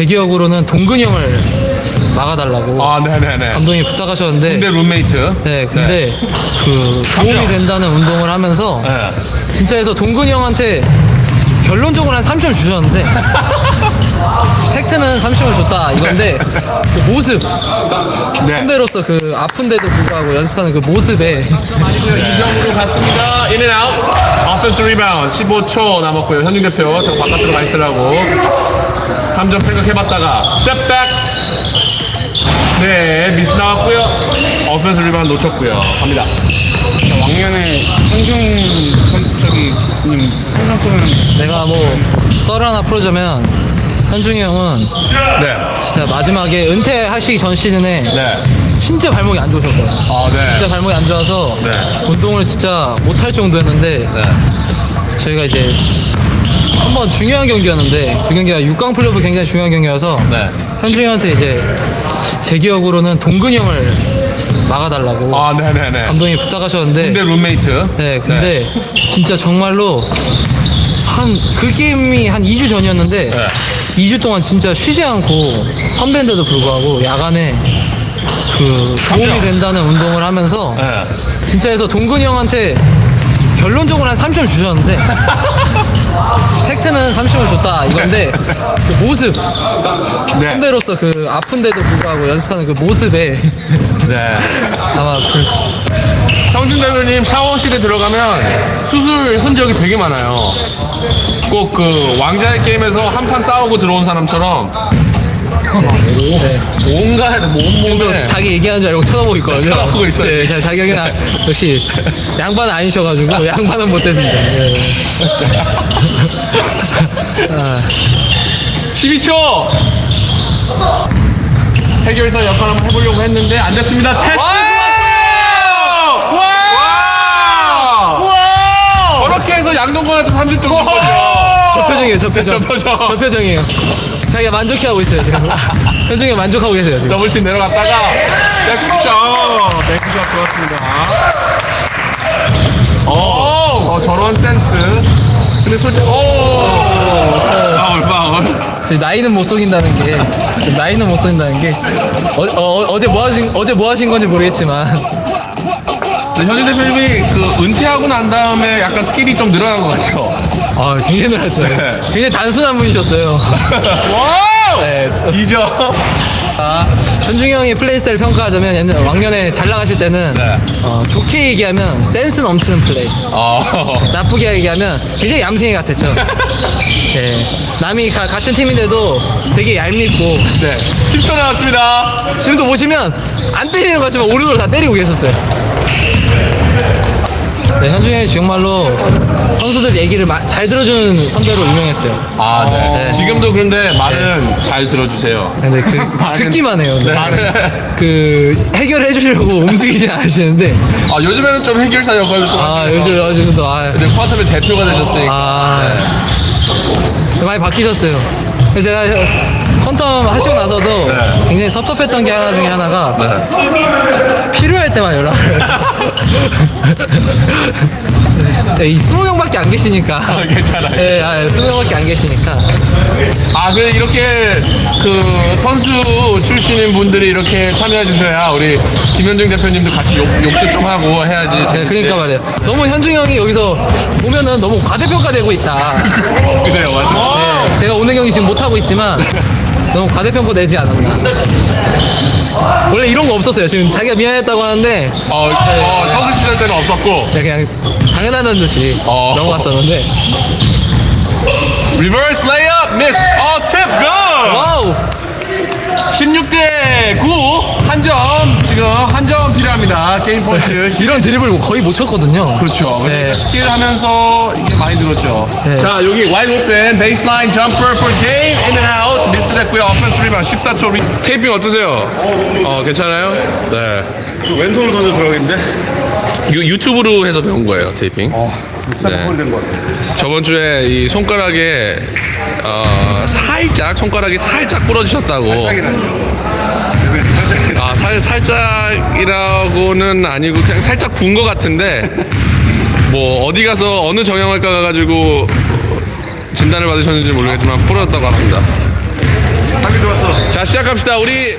제 기억으로는 동근이 형을 막아달라고 아, 네네네. 감독님이 부탁하셨는데 군대 룸메이트. 네, 근데 그 도움이. 된다는 운동을 하면서 네. 진짜 해서 동근이 형한테 결론적으로 한 30점 주셨는데 팩트는 30을 줬다 이건데 그 모습 네. 선배로서 그 아픈데도 불구하고 연습하는 그 모습에 이정으로 갔습니다. In and out. 오펜스 리바운드 15초 남았고요. 현중 대표 저 바깥으로 가 있으라고 3점 생각해봤다가 step back. 네, 미스 나왔고요. 오펜스 리바운드 놓쳤고요. 갑니다. 왕년에 현중 선- 저기 님 상담소는 내가 뭐 썰 하나 풀어주면 현중이 형은 네, 진짜 마지막에 은퇴하시기 전 시즌에 네. 진짜 발목이 안 좋으셨거든요. 아, 네. 진짜 발목이 안 좋아서 네. 운동을 진짜 못할 정도였는데 네. 저희가 이제 한번 중요한 경기였는데 그 경기가 6강 플레이오프 굉장히 중요한 경기여서 네. 현중이 형한테 이제 제 기억으로는 동근이 형을 막아달라고 아, 네네네. 감독님이 부탁하셨는데 군대 룸메이트. 네, 근데 진짜 정말로 한 그 게임이 한 2주 전이었는데 네. 2주 동안 진짜 쉬지 않고 선배인데도 불구하고 야간에 그 도움이. 된다는 운동을 하면서 네. 진짜 해서 동근이 형한테 결론적으로 한 30점 주셨는데 팩트는 30을 줬다 이건데 그 모습 네. 선배로서 그 아픈데도 불구하고 연습하는 그 모습에 네. 아마 그 형준 대표님 샤워실에 들어가면 수술 흔적이 되게 많아요. 꼭 그 왕자의 게임에서 한 판 싸우고 들어온 사람처럼 네. 온갖 지금도 몸몸에 자기 얘기하는 줄 알고 쳐다보고 있거든요. 쳐다보고 있어요. 네, 자- 자기 그냥 역시 양반은 아니셔가지고 양반은 못됐습니다. 네. 아, 12초 해결사 역할 한번 해보려고 했는데 안 됐습니다. 테스트 와! 와! 저렇게 해서 양동건한테 30점 준 거죠. 저 표정이에요, 저 표정. 저 표정. 저 표정이에요. 자기가 만족해하고 있어요, 지금. 현중이 만족하고 계세요, 지금. 더블팀 내려갔다가 백점 백점 좋았습니다 어, 어 저런 센스 근데 솔직히 오 파울 파울 지금 나이는 못 속인다는 게, 지금 나이는 못 속인다는 게, 어, 제뭐 하신, 어제 뭐 하신 건지 모르겠지만, 현중 대표님이 그 은퇴하고 난 다음에 약간 스킬이 좀 늘어난 것 같죠 아, 굉장히 놀랐죠. 네. 굉장히 단순한 분이셨어요. Wow 네. 2점 아, 현중이 형의 플레이 스타일 평가하자면 옛날 왕년에 잘 나가실 때는 네. 어, 좋게 얘기하면 센스 넘치는 플레이 어 나쁘게 얘기하면 굉장히 얌생이 같았죠 예. 남이 가- 같은 팀인데도 되게 얄밉고 네 10초 남았습니다 지금도 보시면 안 때리는 것 같지만 오른으로 다 때리고 계셨어요 네, 현중이 정말로 선수들 얘기를 마- 잘 들어주는 선배로 유명했어요 아, 네. 네. 지금도 그런데 말은 잘 들어주세요. 근데 그 말은- 듣기만 해요 네. 말은 그 해결해 주려고 움직이진 않으시는데 아, 요즘에는 좀 해결사 역할을 좀 아 하시네요. 요즘 요즘도 아, 이제 쿼터의 대표가 되셨으니까. 아 많이 바뀌셨어요. 그래서 제가 컨텀 하시고 나서도 네. 굉장히 섭섭했던 게 하나 중에 하나가 네. 필요할 때만 연락을 네, 이 스무 명밖에 안 계시니까 괜찮아요. 네, 아, 스무 명밖에 안 계시니까 아, 그래 이렇게 그 선수 출신인 분들이 이렇게 참여해 주셔야 우리 김현중 대표님도 같이 욕, 욕도 좀 하고 해야지. 네, 재밌지. 그러니까 말이에요. 너무 현중 형이 여기서 보면은 너무 과대평가되고 있다. 그래요, 맞아. 네, 제가 오늘 경기 지금 못 하고 있지만 너무 과대평가 내지 않았나. 원래 이런 거 없었어요. 지금 자기가 미안했다고 하는데 어, 어, 시절 때는 없었고 그냥 당연하다는 듯이 어. 넘어갔었는데 reverse layup miss 어, tip good! Wow 16대 9 한 점 지금 한 점 필요합니다. 게임 포인트. 이런 드리블 거의 못 쳤거든요. 그렇죠. 네. 스킬 하면서 이게 많이 늘었죠. 네. 자, 여기 wide open baseline jumper for game in and out 미스 됐고요. 오펜스 리바운드 14초 리... 테이핑 어떠세요? 어, 괜찮아요? 네. 왼손으로 던져 들어가겠는데? 유, 유튜브로 해서 배운 거예요, 테이핑. 어, 네. 네. 된것 같아. 저번 주에 이 손가락에 어, 살짝 손가락이 살짝 부러지셨다고. 아, 살 살짝이라고는 아니고 그냥 살짝 군 것 같은데 뭐 어디 가서 어느 정형외과 가가지고 진단을 받으셨는지 모르겠지만 부러졌다고 합니다. 시작합시다. 우리